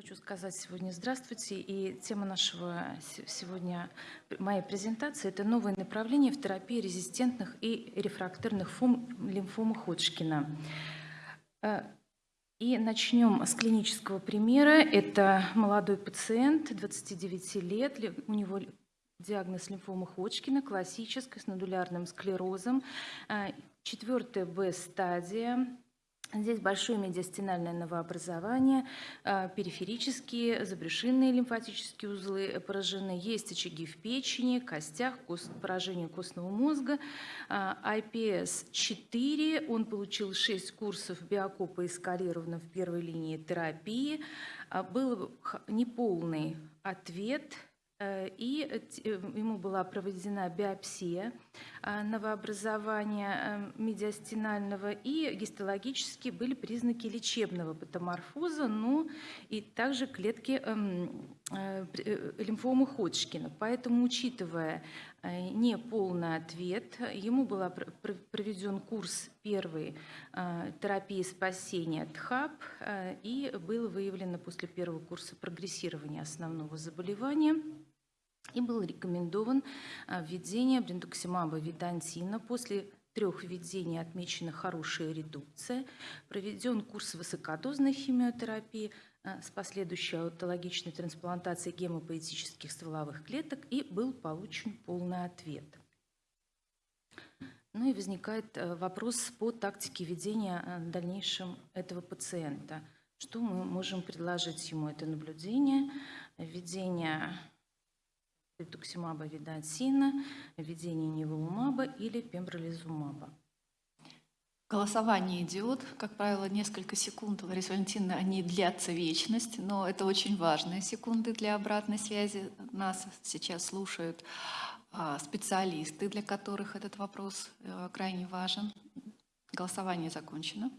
Хочу сказать сегодня здравствуйте. И тема нашего сегодня, моей презентации, это новое направление в терапии резистентных и рефрактерных форм лимфомы Ходжкина. Э, и начнем с клинического примера. Это молодой пациент, 29 лет, у него диагноз лимфомы Ходжкина, классическая, с нодулярным склерозом, э, четвертая Б-стадия, Здесь большое медиастинальное новообразование, а, периферические, забрюшинные лимфатические узлы поражены, есть очаги в печени, костях, кост, поражение костного мозга. IPS-4, он получил 6 курсов биокопа эскалировано в первой линии терапии. А, был неполный ответ – и э, ему была проведена биопсия э, новообразования медиастинального, и гистологически были признаки лечебного патоморфоза, но и также клетки эм, лимфомы Ходжкина. Поэтому, учитывая неполный ответ, ему был проведен курс первой терапии спасения ТХАП, и было выявлено после первого курса прогрессирование основного заболевания – и был рекомендован а, введение брендуксимаба видантина после трех введений отмечена хорошая редукция, проведен курс высокодозной химиотерапии а, с последующей аутологичной трансплантацией гемопоэтических стволовых клеток и был получен полный ответ. Ну и возникает а, вопрос по тактике ведения дальнейшем этого пациента. Что мы можем предложить ему? Это наблюдение, введение ритуксимаба видансина, введение неволумаба или пембролизумаба. Голосование идет, как правило, несколько секунд. Лариса Валентиновна, они длятся вечность, но это очень важные секунды для обратной связи. Нас сейчас слушают а, специалисты, для которых этот вопрос э, крайне важен. Голосование закончено.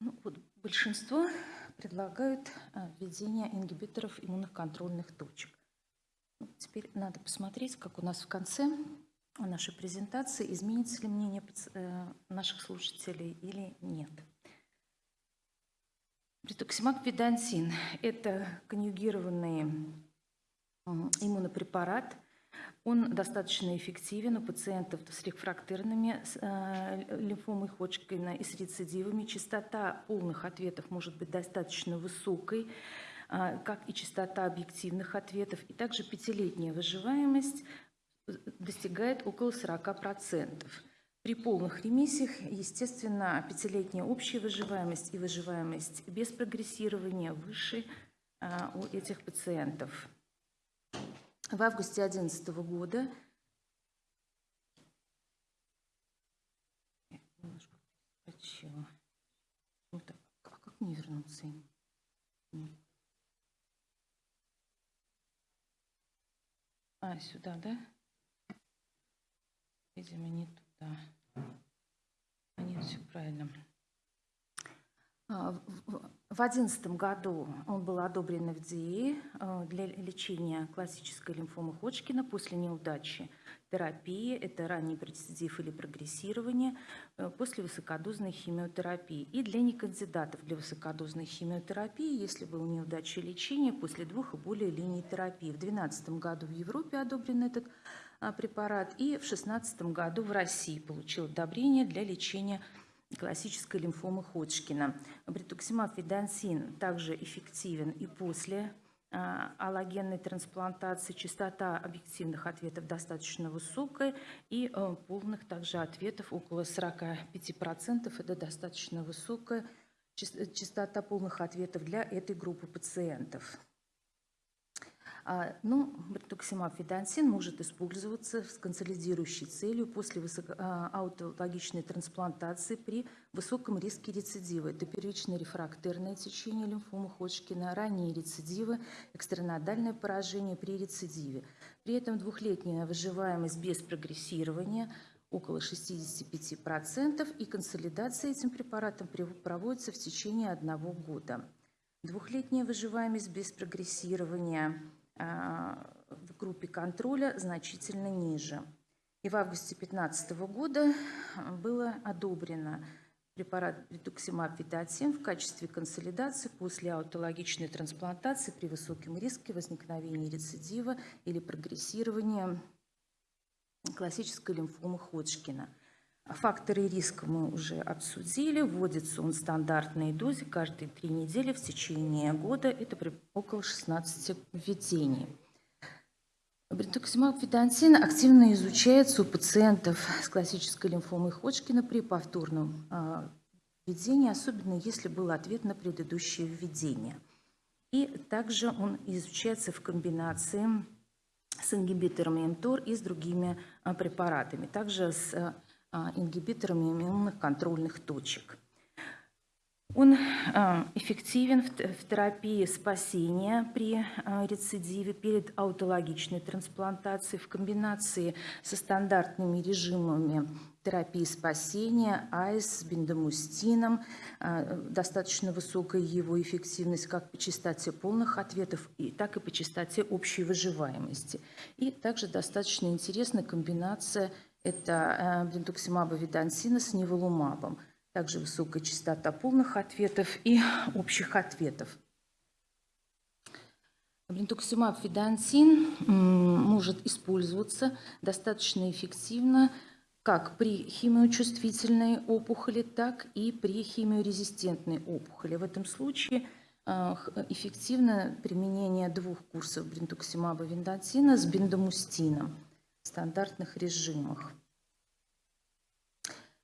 Ну, вот Большинство предлагают э, введение ингибиторов иммунных контрольных точек. Ну, теперь надо посмотреть, как у нас в конце нашей презентации изменится ли мнение э, наших слушателей или нет. Ритуксимаб видансин – это конъюгированный иммунопрепарат – он достаточно эффективен у пациентов с рефрактерными э, лимфомой Ходжкина и с рецидивами. Частота полных ответов может быть достаточно высокой, э, как и частота объективных ответов. И также пятилетняя выживаемость э, достигает около 40%. При полных ремиссиях, естественно, пятилетняя общая выживаемость и выживаемость без прогрессирования выше у этих пациентов. В августе 2011 года немножко так. А как мне вернуться? А, сюда, да? Видимо, не туда. А нет, все правильно. А, в 2011 году он был одобрен FDA э, для лечения классической лимфомы Ходжкина после неудачи терапии, это ранний рецидив или прогрессирование, э, после высокодозной химиотерапии. И для некандидатов для высокодозной химиотерапии, если был неудача лечения, после двух и более линий терапии. В 2012 году в Европе одобрен этот а, препарат, и в 2016 году в России получил одобрение для лечения классической лимфомы Ходжкина. Бритуксимаб видансин также эффективен и после а, аллогенной трансплантации. Частота объективных ответов достаточно высокая и а, полных также ответов около 45%. Это достаточно высокая частота полных ответов для этой группы пациентов. А, ну, бартоксимаб фидансин может использоваться с консолидирующей целью после а, аутологичной трансплантации при высоком риске рецидива. Это первичное рефрактерное течение лимфомы Ходжкина, ранние рецидивы, экстранодальное поражение при рецидиве. При этом двухлетняя выживаемость без прогрессирования около 65%, и консолидация этим препаратом проводится в течение одного года. Двухлетняя выживаемость без прогрессирования – в группе контроля значительно ниже. И в августе 2015 года а, было одобрено препарат редуксимаб витатин в качестве консолидации после аутологичной трансплантации при высоком риске возникновения рецидива или прогрессирования классической лимфомы Ходжкина. Факторы риска мы уже обсудили. Вводится он в стандартной дозе каждые три недели в течение года. Это около 16 введений. Брентуксимаб ведотин активно изучается у пациентов с классической лимфомой Ходжкина при повторном а, введении, особенно если был ответ на предыдущее введение. И также он изучается в комбинации с ингибиторами МТОР и с другими а, препаратами, также с а, ингибиторами иммунных контрольных точек. Он а, эффективен в терапии спасения при а, рецидиве перед аутологичной трансплантацией в комбинации со стандартными режимами терапии спасения, АИС бендамустином, достаточно высокая его эффективность как по частоте полных ответов, и так и по частоте общей выживаемости. И также достаточно интересная комбинация это э, блинтуксимаба видансина с неволумабом. Также высокая частота полных ответов и общих ответов. Блинтуксимаб видансин может использоваться достаточно эффективно как при химиочувствительной опухоли, так и при химиорезистентной опухоли. В этом случае э, эффективно применение двух курсов бринтуксимаба виндатина с бендамустином стандартных режимах.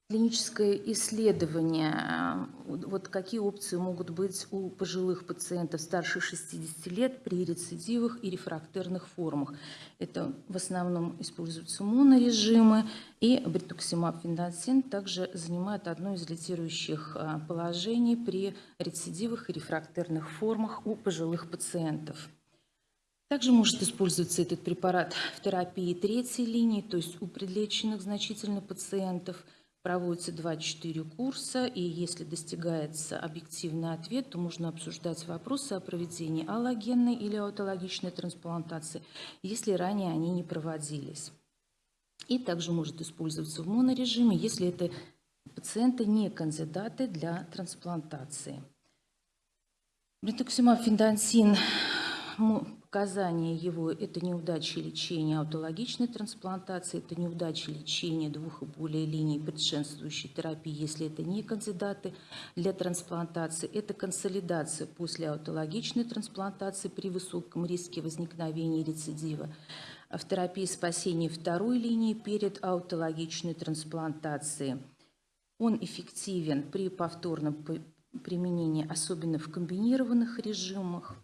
Клиническое исследование, вот какие опции могут быть у пожилых пациентов старше 60 лет при рецидивах и рефрактерных формах. Это в основном используются монорежимы, и бритуксимаб фендансин также занимает одно из лидирующих э, положений при рецидивах и рефрактерных формах у пожилых пациентов. Также может использоваться этот препарат в терапии третьей линии, то есть у предлеченных значительно пациентов. Проводится 2-4 курса, и если достигается объективный ответ, то можно обсуждать вопросы о проведении аллогенной или аутологичной трансплантации, если ранее они не проводились. И также может использоваться в монорежиме, если это пациенты не кандидаты для трансплантации. Брентуксимаб ведотин показания его – это неудачи лечения аутологичной трансплантации, это неудачи лечения двух и более линий предшествующей терапии, если это не кандидаты для трансплантации, это консолидация после аутологичной трансплантации при высоком риске возникновения рецидива, в терапии спасения второй линии перед аутологичной трансплантацией. Он эффективен при повторном применении, особенно в комбинированных режимах.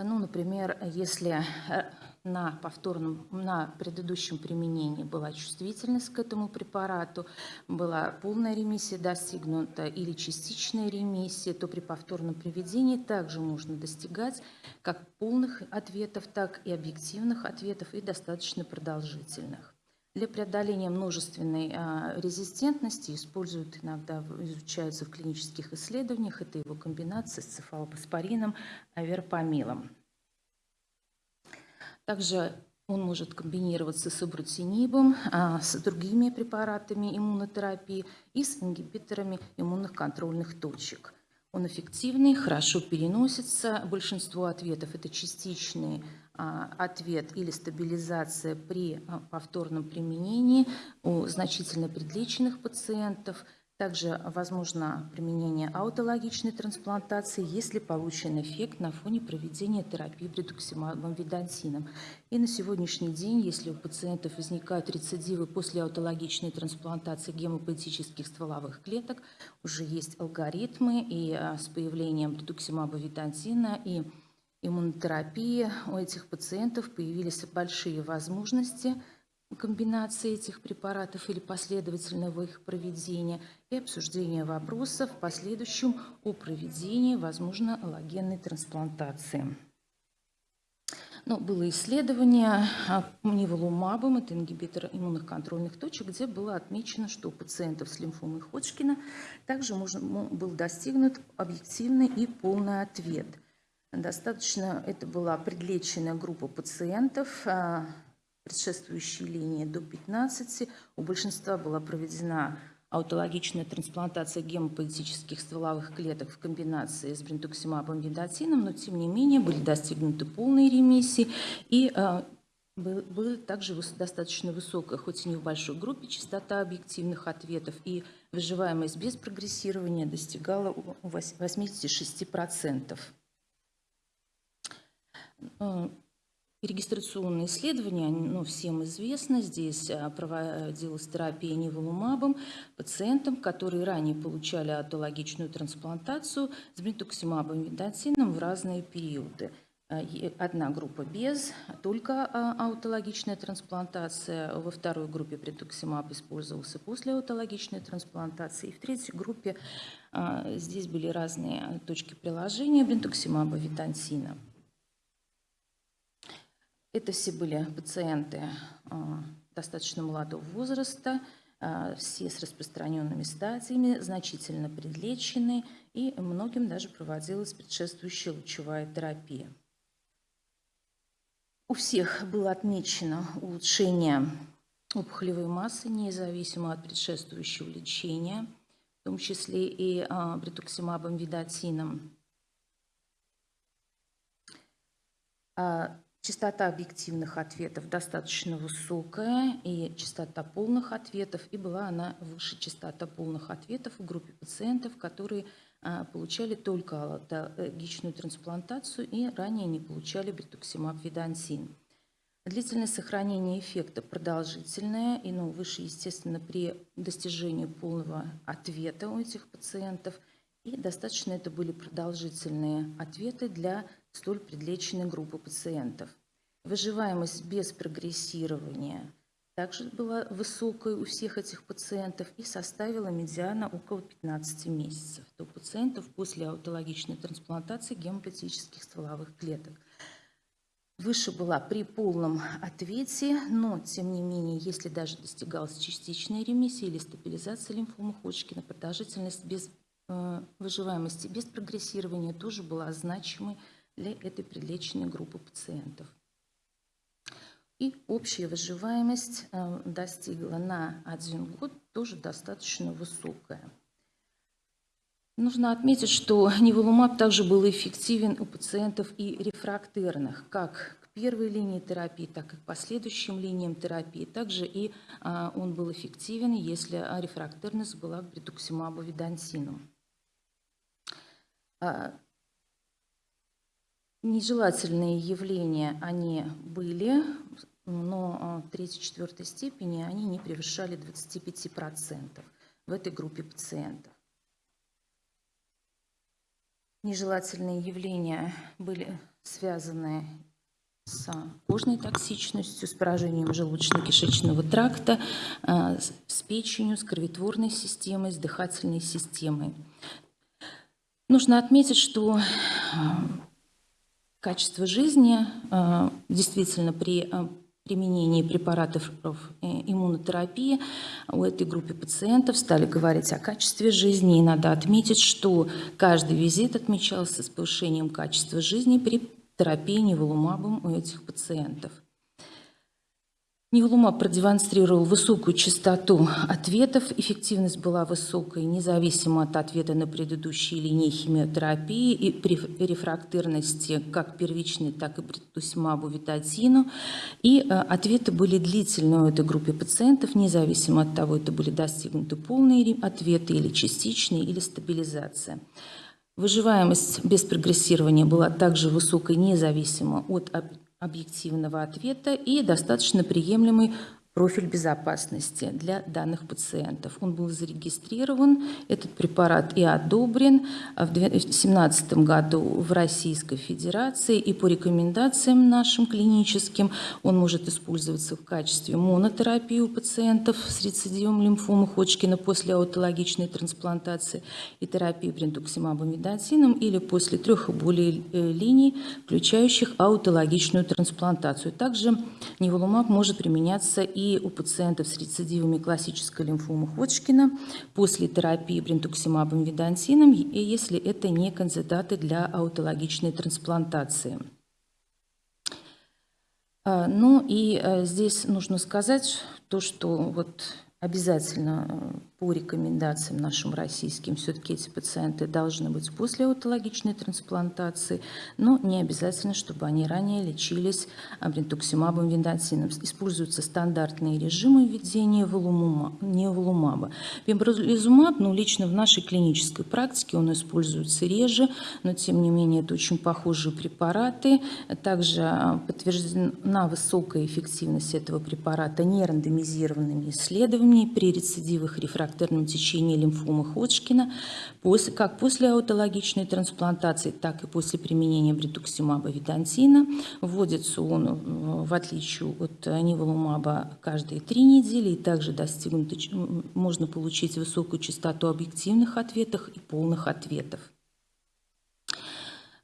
Ну, например, если э, на повторном, на предыдущем применении была чувствительность к этому препарату, была полная ремиссия достигнута или частичная ремиссия, то при повторном приведении также можно достигать как полных ответов, так и объективных ответов и достаточно продолжительных. Для преодоления множественной а, резистентности используют иногда, изучаются в клинических исследованиях, это его комбинация с цефалопаспорином, аверпамилом. Также он может комбинироваться с абрутинибом, а, с другими препаратами иммунотерапии и с ингибиторами иммунных контрольных точек. Он эффективный, хорошо переносится. Большинство ответов – это частичный а, ответ или стабилизация при а, повторном применении у значительно предлеченных пациентов – также возможно применение аутологичной трансплантации, если получен эффект на фоне проведения терапии бредуксимабом видансином. И на сегодняшний день, если у пациентов возникают рецидивы после аутологичной трансплантации гемопоэтических стволовых клеток, уже есть алгоритмы, и а, с появлением бредуксимаба видансина и иммунотерапии у этих пациентов появились большие возможности – комбинации этих препаратов или последовательного их проведения и обсуждение вопросов в последующем о проведении, возможно, аллогенной трансплантации. Но было исследование ниволумабом, это ингибитор иммунных контрольных точек, где было отмечено, что у пациентов с лимфомой Ходжкина также можно, был достигнут объективный и полный ответ. Достаточно, это была предлеченная группа пациентов, а, предшествующей линии до 15. У большинства была проведена аутологичная трансплантация гемопоэтических стволовых клеток в комбинации с бринтуксимабом видатином, но тем не менее были достигнуты полные ремиссии и был- была также достаточно высокая, хоть и не в большой группе, частота объективных ответов, и выживаемость без прогрессирования достигала у- у вось- 86%. Э, Регистрационные исследования, ну, всем известно, здесь а, проводилась терапия неволумабом пациентам, которые ранее получали аутологичную трансплантацию с бритуксимабом видатином в разные периоды. И Одна группа без, только аутологичная трансплантация, во второй группе бритуксимаб использовался после аутологичной трансплантации, и в третьей группе здесь были разные точки приложения бритуксимаба видатина. Это все были пациенты а, достаточно молодого возраста, а, все с распространенными стадиями, значительно предлечены, и многим даже проводилась предшествующая лучевая терапия. У всех было отмечено улучшение опухолевой массы, независимо от предшествующего лечения, в том числе и а, бритуксимабом видатином. Частота объективных ответов достаточно высокая, и частота полных ответов, и была она выше частота полных ответов в группе пациентов, которые а, получали только аутологичную трансплантацию и ранее не получали бритуксимаб видансин. Длительность сохранения эффекта продолжительная и ну, выше, естественно, при достижении полного ответа у этих пациентов. И достаточно это были продолжительные ответы для столь предлеченной группы пациентов. Выживаемость без прогрессирования также была высокой у всех этих пациентов и составила медиана около 15 месяцев. У пациентов после аутологичной трансплантации гемопатических стволовых клеток. Выше была при полном ответе, но, тем не менее, если даже достигалась частичная ремиссия или стабилизация лимфомы Ходжкина, продолжительность без э, выживаемости без прогрессирования тоже была значимой для этой предлеченной группы пациентов. И общая выживаемость э, достигла на один год тоже достаточно высокая. Нужно отметить, что неволумаб также был эффективен у пациентов и рефрактерных, как к первой линии терапии, так и к последующим линиям терапии. Также и а, он был эффективен, если рефрактерность была к бритуксимабу видансину. А, Нежелательные явления, они были, но в третьей-четвертой степени они не превышали 25% в этой группе пациентов. Нежелательные явления были связаны с кожной токсичностью, с поражением желудочно-кишечного тракта, а, с- печенью, с кроветворной системой, с дыхательной системой. Нужно отметить, что а, качество жизни а, действительно при а, применении препаратов э, иммунотерапии у этой группы пациентов стали говорить о качестве жизни. И надо отметить, что каждый визит отмечался с повышением качества жизни при терапии неволумабом у этих пациентов. Неволумаб продемонстрировал высокую частоту ответов, эффективность была высокой, независимо от ответа на предыдущие линии химиотерапии и при рефрактерности как первичной, так и бритусимабу витатину. И э, ответы были длительные у этой группы пациентов, независимо от того, это были достигнуты полные ответы или частичные, или стабилизация. Выживаемость без прогрессирования была также высокой, независимо от объективного ответа и достаточно приемлемый профиль безопасности для данных пациентов. Он был зарегистрирован, этот препарат и одобрен а в 2017 году в Российской Федерации, и по рекомендациям нашим клиническим он может использоваться в качестве монотерапии у пациентов с рецидивом лимфомы Ходжкина после аутологичной трансплантации и терапии брендуксимабом видатином или после трех и более э, линий, включающих аутологичную трансплантацию. Также неволумаб может применяться и у пациентов с рецидивами классической лимфомы Ходжкина после терапии брентуксимабом видансином, и если это не кандидаты для аутологичной трансплантации. А, Ну и э, здесь нужно сказать то, что вот обязательно э, по рекомендациям нашим российским все-таки эти пациенты должны быть после аутологичной трансплантации, но не обязательно, чтобы они ранее лечились бринтуксимабом виндотином. Используются стандартные режимы введения волумума, неволумаба. Пембролизумаб, ну, лично в нашей клинической практике он используется реже, но тем не менее это очень похожие препараты. Также а, подтверждена высокая эффективность этого препарата нерандомизированными исследованиями при рецидивах рефракции характерном течении лимфомы Ходжкина, как после аутологичной трансплантации, так и после применения бритуксимаба видантина. Вводится он, э, в отличие от ниволумаба, каждые три недели, и также достигнуто, можно получить высокую частоту объективных ответов и полных ответов.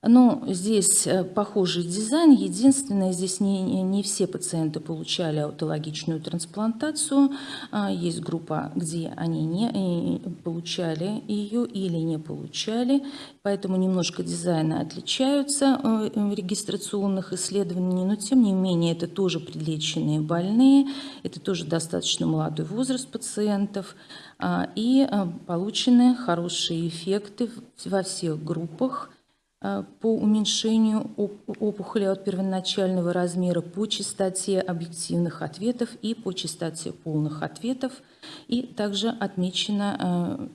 Ну, здесь э, похожий дизайн. Единственное, здесь не, не все пациенты получали аутологичную трансплантацию. А, есть группа, где они не получали ее или не получали. Поэтому немножко дизайны отличаются э, в регистрационных исследованиях. Но, тем не менее, это тоже предлеченные больные. Это тоже достаточно молодой возраст пациентов. А, и э, получены хорошие эффекты во всех группах Э, по уменьшению опухоли от первоначального размера, по частоте объективных ответов и по частоте полных ответов. И также отмечена э,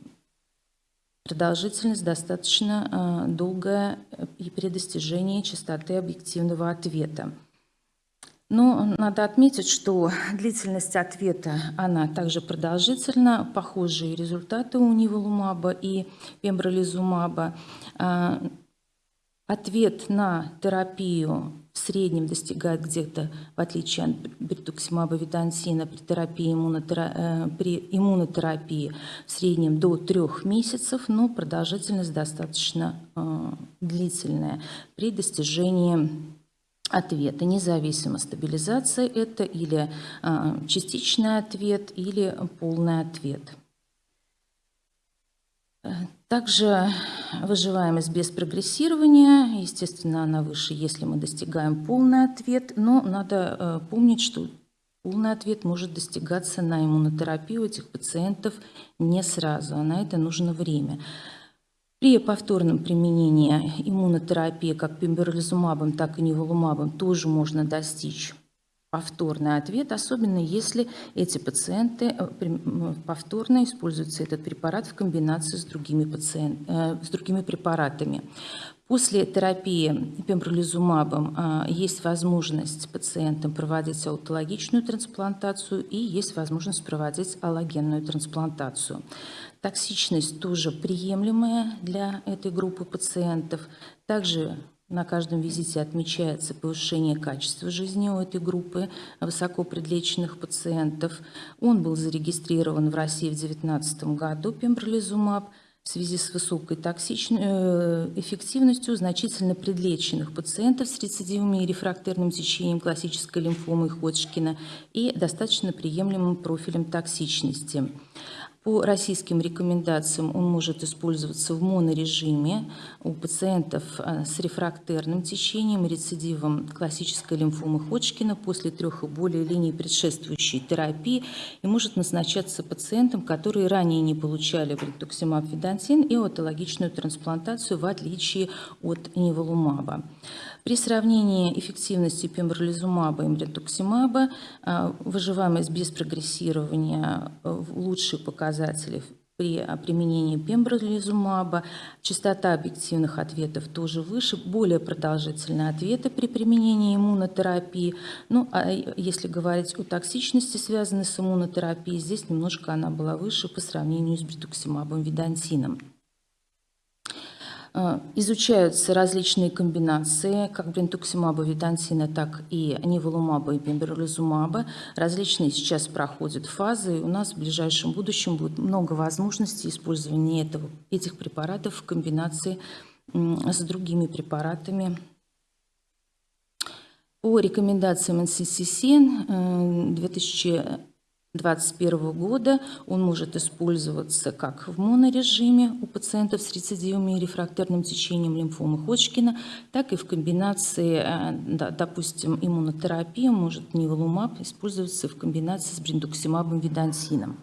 продолжительность достаточно э, долгая и при достижении частоты объективного ответа. Но надо отметить, что длительность ответа, она также продолжительна. Похожие результаты у ниволумаба и пембролизумаба. Ответ на терапию в среднем достигает где-то, в отличие от бритуксимаба видансина, при, терапии иммунотера... Э, при иммунотерапии в среднем до трех месяцев, но продолжительность достаточно э, длительная при достижении ответа, независимо стабилизация это или э, частичный ответ, или полный ответ. Также выживаемость без прогрессирования, естественно, она выше, если мы достигаем полный ответ, но надо э, помнить, что полный ответ может достигаться на иммунотерапию этих пациентов не сразу, а на это нужно время. При повторном применении иммунотерапии как пембролизумабом, так и неволумабом тоже можно достичь повторный ответ, особенно если эти пациенты э, повторно используется этот препарат в комбинации с другими, пациент, э, с другими препаратами. После терапии пембролизумабом э, есть возможность пациентам проводить аутологичную трансплантацию и есть возможность проводить аллогенную трансплантацию. Токсичность тоже приемлемая для этой группы пациентов. Также на каждом визите отмечается повышение качества жизни у этой группы высоко предлеченных пациентов. Он был зарегистрирован в России в 2019 году, пембролизумаб, в связи с высокой токсичной э, эффективностью значительно предлеченных пациентов с рецидивами и рефрактерным течением классической лимфомы Ходжкина и достаточно приемлемым профилем токсичности. По российским рекомендациям он может использоваться в монорежиме у пациентов а, с рефрактерным течением, рецидивом классической лимфомы Ходжкина после трех и более линий предшествующей терапии и может назначаться пациентам, которые ранее не получали бритуксимаб видантин и аутологичную трансплантацию в отличие от неволумаба. При сравнении эффективности пембролизумаба и мритуксимаба а, выживаемость без прогрессирования э, лучшие показатели при применении пембролизумаба, частота объективных ответов тоже выше, более продолжительные ответы при применении иммунотерапии. Ну, а если говорить о токсичности, связанной с иммунотерапией, здесь немножко она была выше по сравнению с бритуксимабом видантином. Э, изучаются различные комбинации, как бринтуксимаба, видантина, так и неволумаба и пембролизумаба. Различные сейчас проходят фазы, и у нас в ближайшем будущем будет много возможностей использования этого, этих препаратов в комбинации с другими препаратами. По рекомендациям НССС 2000 2021 года он может использоваться как в монорежиме у пациентов с рецидивами и рефрактерным течением лимфомы Ходжкина, так и в комбинации, э, да, допустим, иммунотерапия может ниволумаб использоваться в комбинации с бриндуксимабом видансином.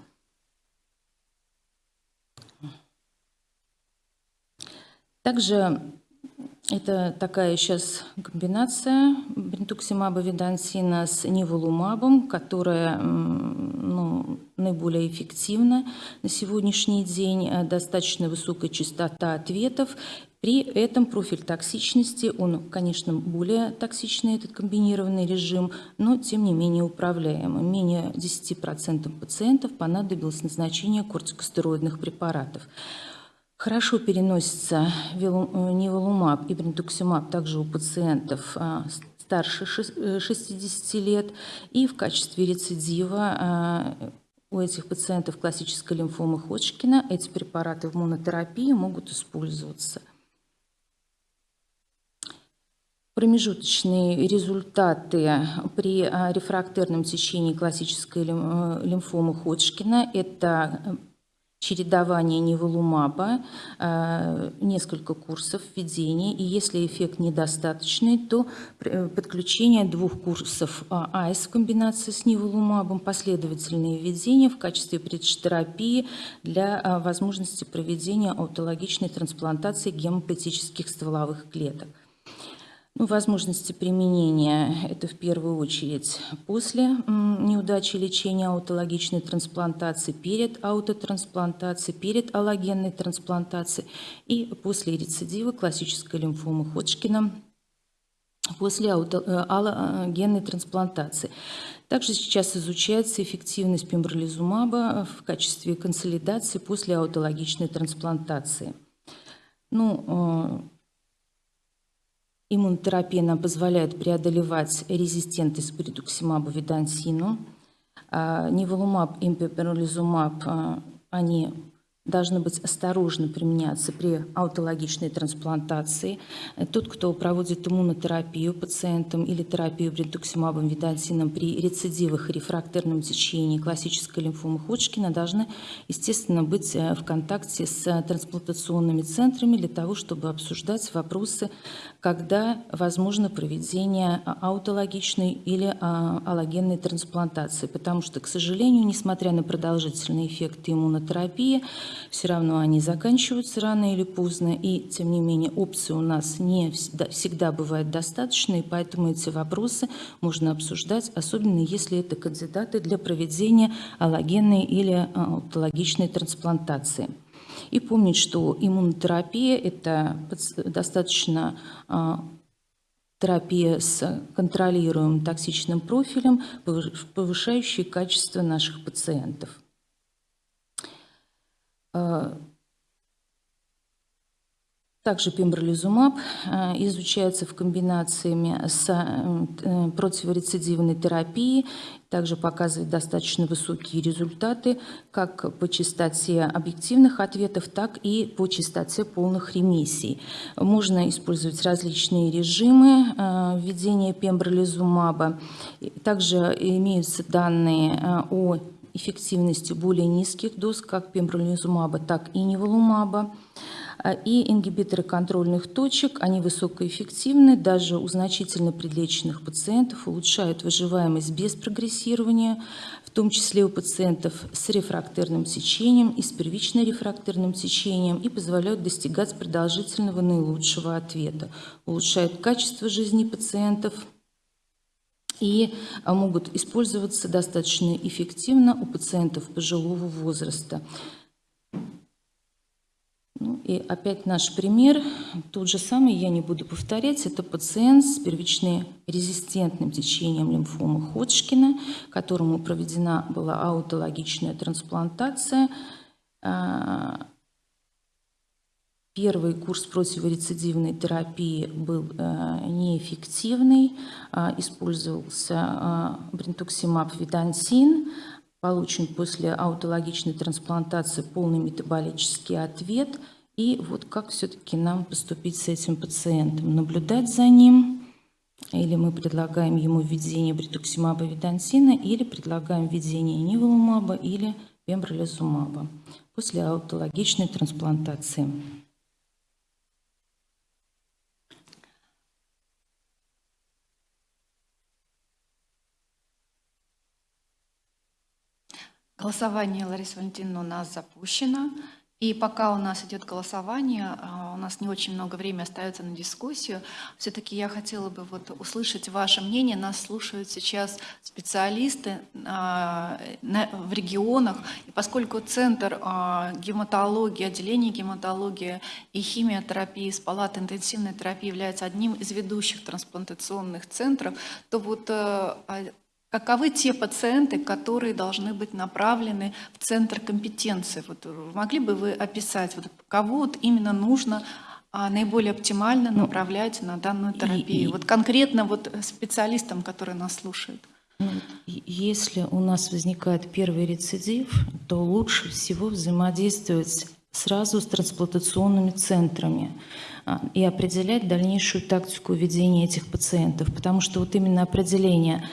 Также это такая сейчас комбинация бринтуксимаба видансина с ниволумабом, которая ну, наиболее эффективна на сегодняшний день. Э, достаточно высокая частота ответов. При этом профиль токсичности, он, конечно, более токсичный, этот комбинированный режим, но тем не менее управляемый. Менее 10% пациентов понадобилось назначение кортикостероидных препаратов. Хорошо переносится э, неволумаб и брендуксимаб также у пациентов а, старше 60 э, лет. И в качестве рецидива у этих пациентов классической лимфомы Ходжкина эти препараты в монотерапии могут использоваться. Промежуточные результаты при рефрактерном течении классической э, лимфомы Ходжкина – это чередование неволумаба, э, несколько курсов введения, и если эффект недостаточный, то э, подключение двух курсов АИС в комбинации с неволумабом, последовательные введения в качестве предштерапии для а, возможности проведения аутологичной трансплантации гемопатических стволовых клеток. Ну, возможности применения – это в первую очередь после неудачи лечения аутологичной трансплантации, перед аутотрансплантацией, перед аллогенной трансплантацией и после рецидива классической лимфомы Ходжкина после э, аллогенной трансплантации. Также сейчас изучается эффективность пембролизумаба в качестве консолидации после аутологичной трансплантации. Ну, э, Иммунотерапия нам позволяет преодолевать резистентность к бритуксимабу видансину. А, Ниволумаб и пеперлизумаб, а, они должны быть осторожно применяться при аутологичной трансплантации. Тот, кто проводит иммунотерапию пациентам или терапию брентуксимабом видансином при рецидивах и рефрактерном течении классической лимфомы Ходжкина, должны, естественно, быть э, в контакте с трансплантационными центрами для того, чтобы обсуждать вопросы, когда возможно проведение аутологичной или а, аллогенной трансплантации. Потому что, к сожалению, несмотря на продолжительный эффект иммунотерапии, все равно они заканчиваются рано или поздно, и тем не менее опции у нас не всегда, достаточно, и поэтому эти вопросы можно обсуждать, особенно если это кандидаты для проведения аллогенной или аутологичной трансплантации. И помнить, что иммунотерапия – это достаточно а, терапия с контролируемым токсичным профилем, повышающая качество наших пациентов. А, также пембролизумаб а, изучается в комбинациями с э, противорецидивной терапией, также показывает достаточно высокие результаты как по частоте объективных ответов, так и по частоте полных ремиссий. Можно использовать различные режимы введения пембролизумаба. Также имеются данные о эффективности более низких доз, как пембролизумаба, так и неволумаба. А, и ингибиторы контрольных точек, они высокоэффективны, даже у значительно предлеченных пациентов улучшают выживаемость без прогрессирования, в том числе у пациентов с рефрактерным течением и с первично-рефрактерным течением и позволяют достигать продолжительного наилучшего ответа, улучшают качество жизни пациентов, и а, могут использоваться достаточно эффективно у пациентов пожилого возраста. Ну и опять наш пример, тот же самый, я не буду повторять, это пациент с первичным резистентным течением лимфомы Ходжкина, которому проведена была аутологичная трансплантация. А, Первый курс противорецидивной терапии был э, неэффективный, э, использовался э, брентуксимаб видансин, получен после аутологичной трансплантации полный метаболический ответ. И вот как все-таки нам поступить с этим пациентом? Наблюдать за ним, или мы предлагаем ему введение бритуксимаба видансина, или предлагаем введение ниволумаба или пембролизумаба после аутологичной трансплантации. Голосование, Лариса Валентиновна, у нас запущено. И пока у нас идет голосование, а, у нас не очень много времени остается на дискуссию. Все-таки я хотела бы вот услышать ваше мнение. Нас слушают сейчас специалисты а, в регионах. И поскольку Центр а, гематологии, отделение гематологии и химиотерапии с палаты интенсивной терапии является одним из ведущих трансплантационных центров, то вот Каковы те пациенты, которые должны быть направлены в центр компетенции? Вот могли бы вы описать, вот, кого вот именно нужно а, наиболее оптимально ну, направлять на данную терапию? И, вот конкретно вот специалистам, которые нас слушают. Ну, если у нас возникает первый рецидив, то лучше всего взаимодействовать сразу с трансплантационными центрами а, и определять дальнейшую тактику ведения этих пациентов, потому что вот именно определение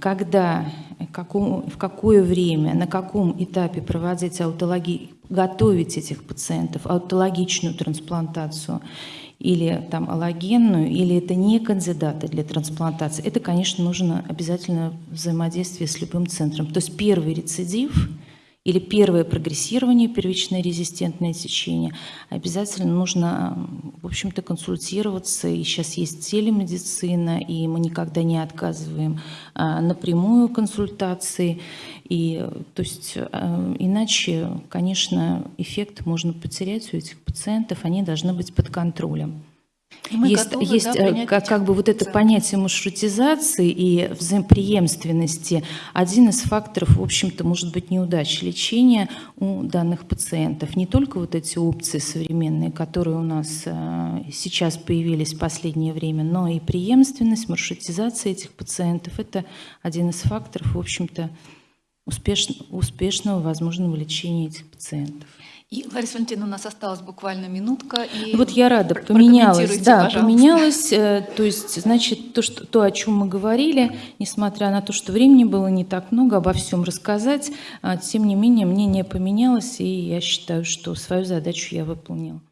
когда, каком, в какое время, на каком этапе проводить аутологи, готовить этих пациентов, аутологичную трансплантацию или там аллогенную, или это не кандидаты для трансплантации, это, конечно, нужно обязательно взаимодействие с любым центром. То есть первый рецидив – или первое прогрессирование, первичное резистентное течение, обязательно нужно, в общем-то, консультироваться. И сейчас есть телемедицина, и мы никогда не отказываем а, напрямую консультации. И, то есть, а, иначе, конечно, эффект можно потерять у этих пациентов, они должны быть под контролем. Мы есть готовы, есть да, как, как бы вот это понятие маршрутизации и взаимоприемственности один из факторов, в общем-то, может быть неудачи лечения у данных пациентов. Не только вот эти опции современные, которые у нас э, сейчас появились в последнее время, но и преемственность, маршрутизация этих пациентов – это один из факторов, в общем-то, успешно, успешного возможного лечения этих пациентов. И, Лариса Валентиновна, у нас осталась буквально минутка. И вот я рада, поменялось, да, пожалуйста. поменялось. Э, то есть, значит, то, что, то, о чем мы говорили, несмотря на то, что времени было не так много обо всем рассказать, а, тем не менее мнение поменялось, и я считаю, что свою задачу я выполнила.